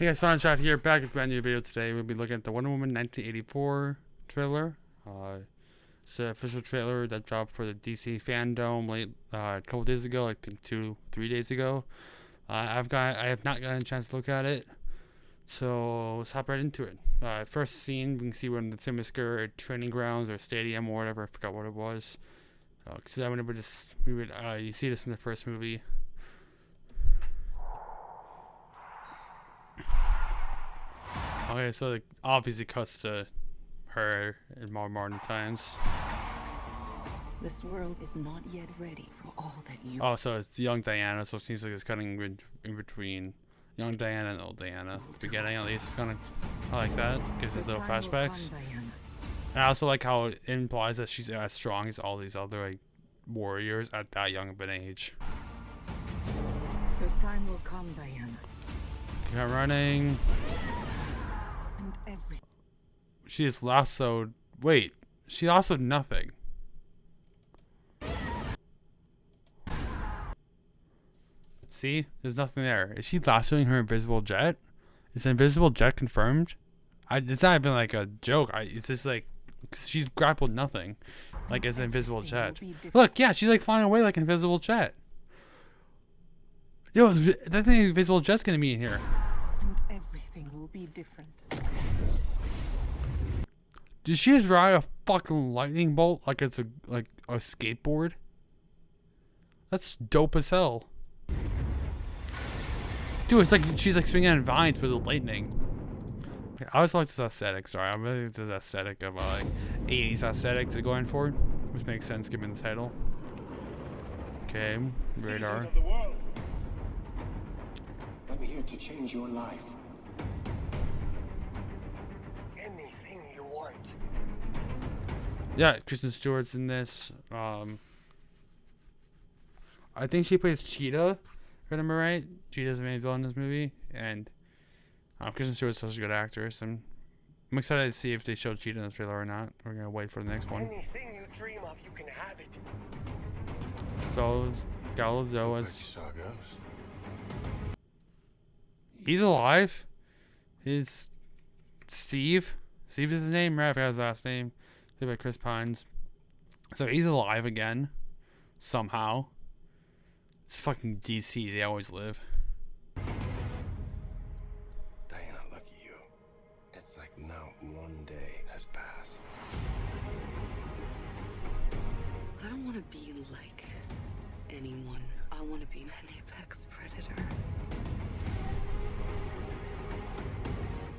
Hey guys, Sunshot here, back with a brand new video today. We'll be looking at the Wonder Woman 1984 trailer. Uh, it's the official trailer that dropped for the DC FanDome late uh, a couple days ago, like two, three days ago. Uh, I've got, I have not gotten a chance to look at it, so let's hop right into it. Uh, first scene, we can see we're in the Themyscira training grounds or stadium or whatever. I forgot what it was. Because I remember just we would, uh, you see this in the first movie. Okay, so it obviously cuts to her in more modern times. This world is not yet ready for all that you. Oh, so it's young Diana, so it seems like it's cutting in, between young Diana and old Diana. Beginning at least, kind of I like that. Gives us little flashbacks. And I also like how it implies that she's as strong as all these other like warriors at that young of an age. Your time will come, Diana. Keep running. She is lassoed. Wait, she lassoed nothing. See, there's nothing there. Is she lassoing her invisible jet? Is the invisible jet confirmed? I, it's not even like a joke. I, it's just like she's grappled nothing, like it's an invisible jet. Look, yeah, she's like flying away like an invisible jet. Yo, that thing invisible jet's gonna be in here. and everything will be different. Did she just ride a fucking lightning bolt like it's a like a skateboard? That's dope as hell. Dude, it's like she's like swinging on vines with the lightning. I always like this aesthetic. Sorry, I'm really into this aesthetic of uh, like 80s aesthetic they're going for, which makes sense given the title. Okay, radar. world. I'm here to change your life. Yeah, Kristen Stewart's in this. Um, I think she plays Cheetah. If I remember right, Cheetah's the main villain in this movie, and um, Kristen Stewart's such a good actress. I'm, I'm excited to see if they show Cheetah in the trailer or not. We're gonna wait for the next one. Anything you dream of, you can have it. So it's Gal Gadot as saw a ghost. he's alive. He's Steve. Steve is his name, right? I forgot his last name. Played by Chris Pines. So he's alive again, somehow. It's fucking DC. They always live. Diana, look at you. It's like not one day has passed. I don't want to be like anyone. I want to be an apex predator.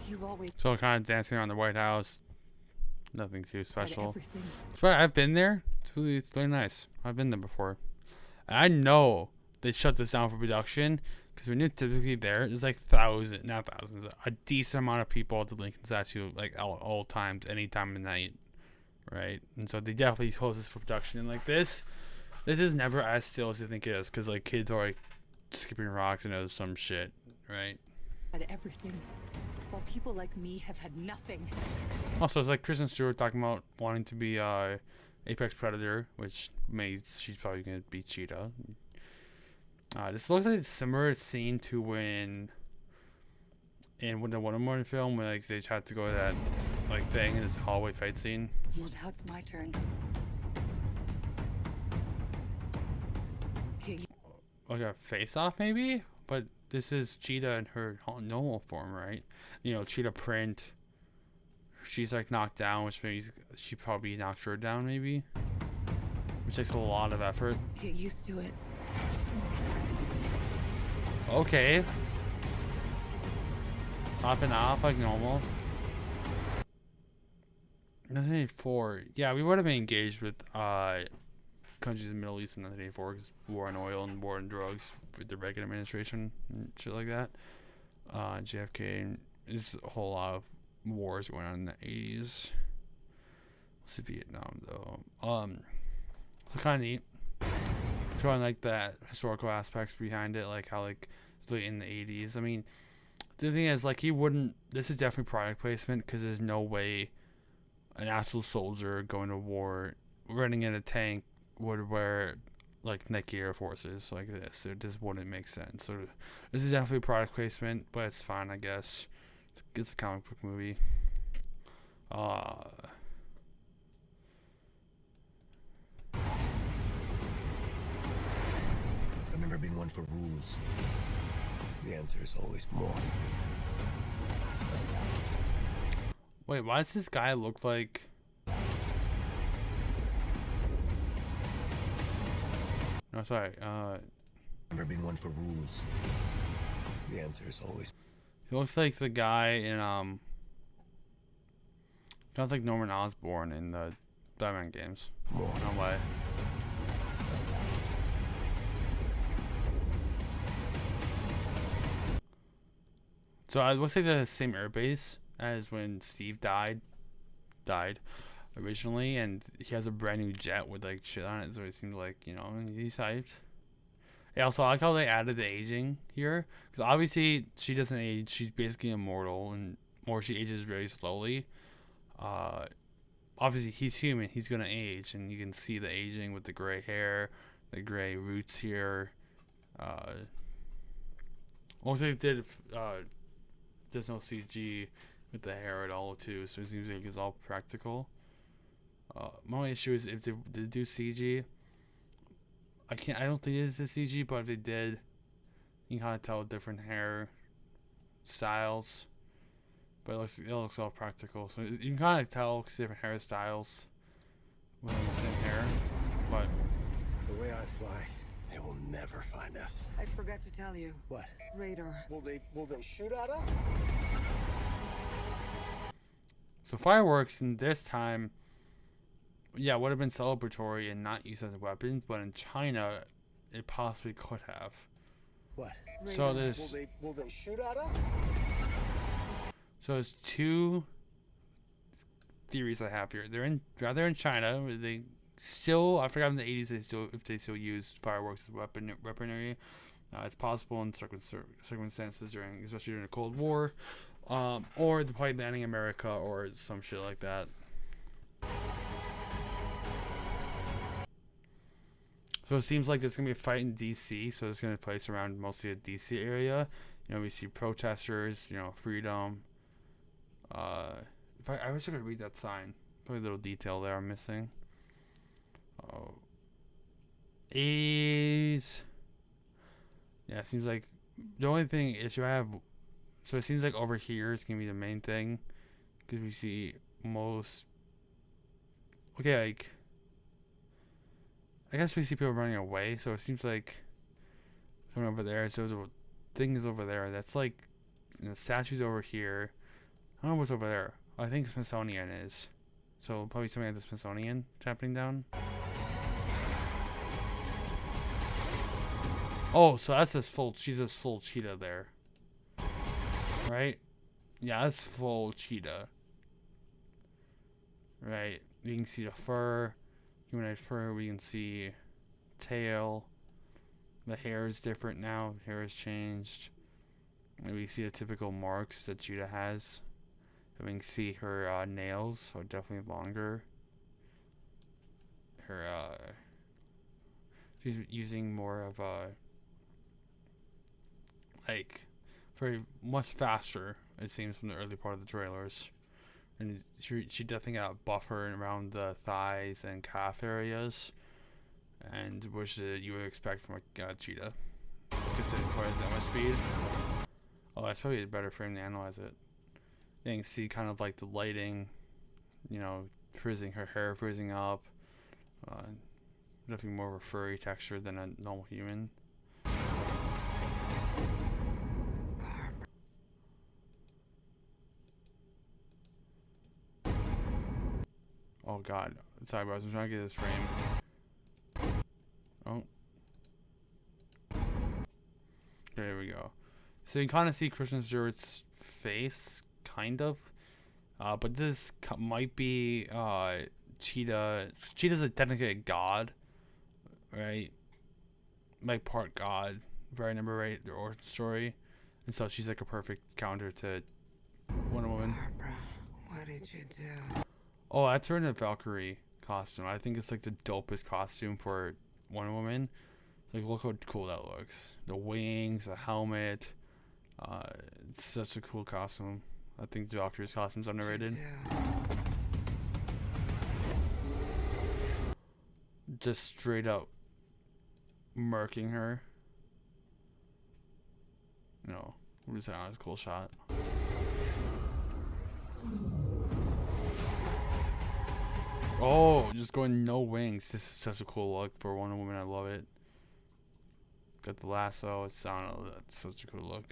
You've always So kind of dancing around the White House. Nothing too special. But I've been there. It's really, it's really nice. I've been there before. And I know they shut this down for production because when you're typically there, there's like thousands, not thousands, a decent amount of people at the Lincoln statue, like all, all times, any time of night, right? And so they definitely close this for production. And like this, this is never as still as you think it is because like kids are like skipping rocks and there's some shit, right? Had everything. While people like me have had nothing. Also, it's like Kristen Stewart talking about wanting to be uh, Apex Predator, which means she's probably gonna be Cheetah. Uh, this looks like a similar scene to when in the Wonder Woman film when like they tried to go to that like thing in this hallway fight scene. Well, now it's my turn. Okay, Like a face off maybe, but this is Cheetah in her normal form, right? You know, Cheetah print. She's like knocked down, which means she probably knocked her down, maybe. Which takes a lot of effort. get used to it. Okay. Popping off like normal. 1984. Yeah, we would have been engaged with uh, countries in the Middle East in 1984 because war on oil and war on drugs with the Reagan administration and shit like that. Uh, JFK. There's a whole lot of wars going on in the 80s. Let's see Vietnam though. Um, so kind of neat showing like that historical aspects behind it, like how like in the 80s. I mean, the thing is, like he wouldn't. This is definitely product placement because there's no way an actual soldier going to war, running in a tank, would wear like Nike Air Forces like this. It just wouldn't make sense. So this is definitely product placement, but it's fine, I guess. It's, it's a comic book movie. Uh, I've never been one for rules. The answer is always more. wait, why does this guy look like? No, sorry. Uh, Never been one for rules. The answer is always he looks like the guy in um. Sounds like Norman Osborn in the Batman games. more. No way. So it looks like the same airbase as when Steve died, died, originally, and he has a brand new jet with like shit on it. So it seems like you know he's hyped. Yeah, also I like how they added the aging here, because obviously she doesn't age. She's basically immortal, and or she ages very slowly. Uh, obviously he's human he's gonna age and you can see the aging with the gray hair the gray roots here uh also they did uh there's no cg with the hair at all too so it seems like it's all practical uh my only issue is if they, they do cg i can't i don't think it is a cg but if they did you can kind of tell different hair styles but it looks it looks all practical. So you can kind of tell 'cause different hairstyles within the same hair. But The way I fly, they will never find us. I forgot to tell you. What? Radar. Will they will they shoot at us? so fireworks in this time, yeah, would have been celebratory and not used as weapons. But in China, it possibly could have. What? So Radar. Will there's they will they shoot at us? so there's two theories I have here. They're in rather in China. They still I forgot in the 80s they still if they still used fireworks as weapon weaponry. Uh, it's possible in certain circumstances during, especially during the Cold War, um, or they're probably landing America or some shit like that. So it seems like there's gonna be a fight in D.C. So it's gonna place around mostly the D.C. area. You know, we see protesters. You know, freedom. Uh, if I, I wish I could read that sign. Probably a little detail there I'm missing. Oh. 80s. Yeah, it seems like the only thing is you have. So it seems like over here is gonna be the main thing, because we see most. Okay, like. I guess we see people running away, so it seems like. Someone over there. So there's a thing is over there. That's like. And the statue's over here. I don't know what's over there. I think Smithsonian is. So probably something at the Smithsonian happening down. Oh, so that's this full this full cheetah there. Right? Yeah, that's full cheetah. Right. You can see the fur. Humanoid fur, we can see tail. The hair is different now. Hair has changed. And we see the typical marks that Cheetah has. And we can see her uh, nails are definitely longer. Her uh she's using more of a like very much faster it seems from the early part of the trailers. And she she definitely got a buffer around the thighs and calf areas. And which uh, you would expect from a uh, cheetah. Considering for that much speed. Oh, that's probably a better frame to analyze it. You can see kind of like the lighting, you know, frizzing her hair frizzing up. Uh, definitely more of a furry texture than a normal human. Oh god. Sorry, bro. I'm trying to get this frame. Oh. There we go. So you kind of see Kristen Stewart's face, kind of. Uh, but this might be uh, Cheetah. Cheetah's a a god, right? Like part god, if I remember right, the origin story. And so she's like a perfect counter to Wonder Woman. Barbara, what did you do? Oh, that's her in a Valkyrie costume. I think it's like the dopest costume for Wonder Woman. Like, look how cool that looks. The wings, the helmet. Uh, it's such a cool costume. I think the Doctor's costume's underrated. Yeah. Just straight up murking her. No, is that? That's a cool shot. Oh, just going no wings. This is such a cool look for Wonder Woman. I love it. Got the lasso. It's I don't know. That's such a cool look.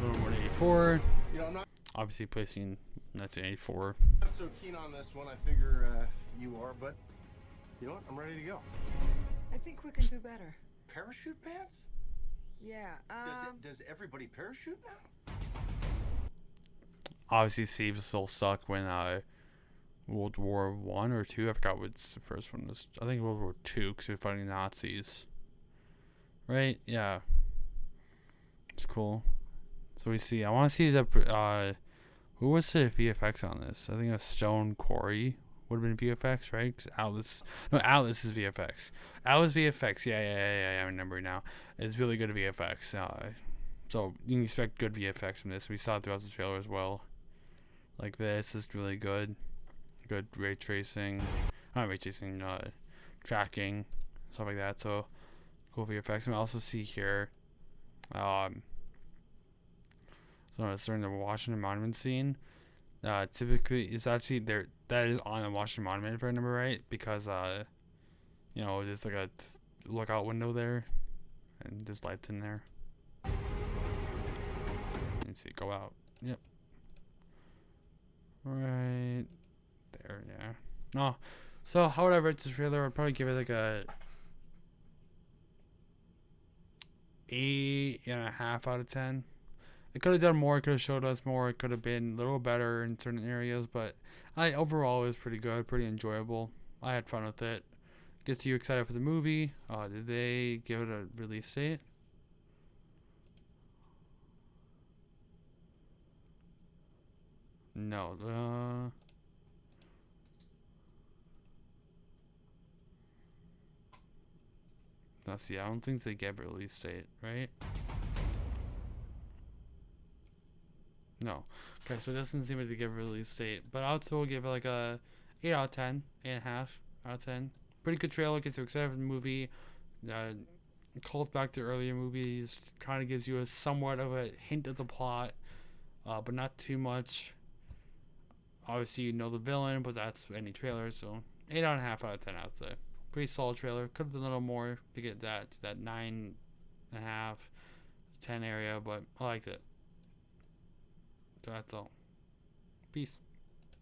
Wonder Woman 84. You know, I'm not, Obviously placing that's an 84. not so keen on this one. I figure uh, you are, but you know what? I'm ready to go. I think we can do better. Parachute pants? Yeah. Does, Um. it, does everybody parachute now? Obviously, Steve still suck when uh, World War One or two. I forgot what's the first one was. I think World War Two because we are fighting Nazis. Right? Yeah. It's cool. So we see. I want to see the uh, who was the VFX on this? I think was Stone Quarry would have been VFX, right? 'Cause Alice, no, Alice is VFX. Alice VFX. Yeah, yeah, yeah, yeah. I remember now. It's really good VFX. Uh, so you can expect good VFX from this. We saw it throughout the trailer as well. Like this is really good. Good ray tracing. Not ray tracing, uh, tracking, stuff like that. So cool VFX. And we also see here, um, so it's during the Washington Monument scene. Uh, typically, it's actually there. That is on the Washington Monument, if I remember right, because uh, you know, there's like a lookout window there, and there's lights in there. Let me see, go out. Yep. Right there, yeah. No. So, however, it's a trailer. I'd probably give it like a eight and a half out of ten. It could have done more. It could have showed us more. It could have been a little better in certain areas, but I overall it was pretty good, pretty enjoyable. I had fun with it. Gets you excited for the movie. Uh, did they give it a release date? No. Uh, now, see, I don't think they a release date, right? No. Okay, so it doesn't seem they give a release date, but I would still give it like a 8 out of 10, 8.5 out of 10. Pretty good trailer, gets you excited for the movie. Uh, calls back to earlier movies, kind of gives you a somewhat of a hint of the plot, uh, but not too much obviously you know the villain, but that's any trailer, so eight and a half out of ten, I'd say. Pretty solid trailer. Could have done a little more to get that that nine and a half, ten area, but I liked it. So that's all. Peace.